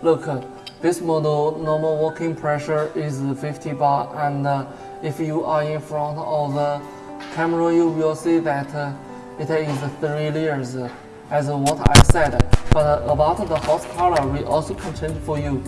Look, this model normal working pressure is 50 bar and uh, if you are in front of the camera you will see that uh, it is 3 layers as what I said. But about the horsepower we also can change for you.